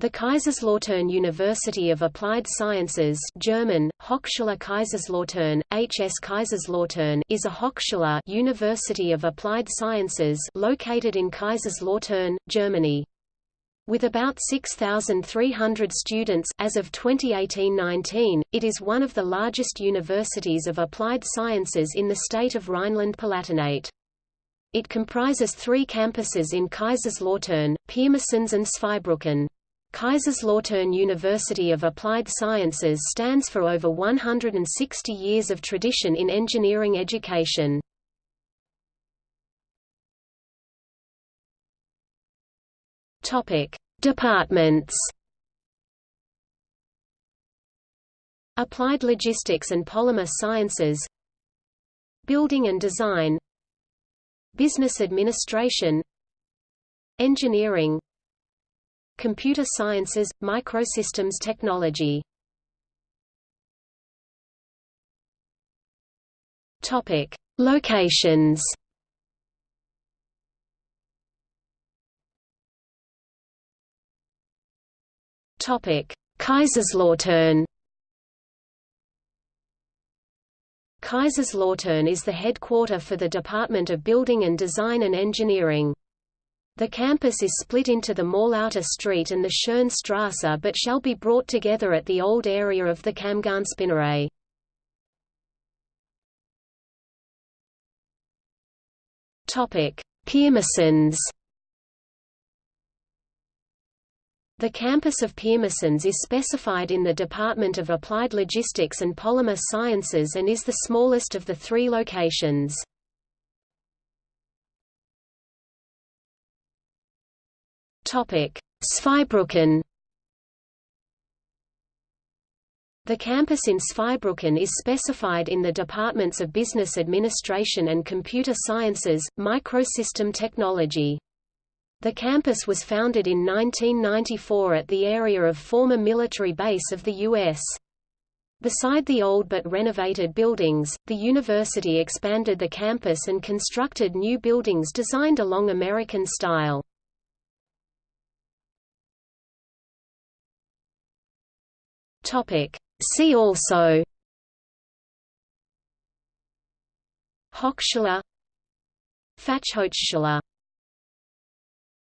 The Kaiserslautern University of Applied Sciences German, Hochschule Kaiserslautern, HS Kaiserslautern is a Hochschule University of Applied Sciences located in Kaiserslautern, Germany. With about 6,300 students as of 2018-19, it is one of the largest universities of applied sciences in the state of Rhineland-Palatinate. It comprises three campuses in Kaiserslautern, Pirmasens and Zweibrücken. Kaiserslautern University of Applied Sciences stands for over 160 years of tradition in engineering education. Topic: Departments. Applied Logistics and Polymer Sciences Building and Design Business Administration Engineering Computer Sciences, Microsystems Technology Topic: Locations. Topic: Kaiserslautern. Kaiserslautern is the headquarter for the Department of Building and Design and Engineering. The campus is split into the Morlauter Street and the Schönstrasse but shall be brought together at the old area of the Kammgarnspinnerei. Pirmasens The campus of Pirmasens is specified in the Department of Applied Logistics and Polymer Sciences and is the smallest of the three locations. Zweibrücken The campus in Zweibrücken is specified in the departments of Business Administration and Computer Sciences, Microsystem Technology. The campus was founded in 1994 at the area of former military base of the U.S. Beside the old but renovated buildings, the university expanded the campus and constructed new buildings designed along American style. Topic. See also Hochschule Fachhochschule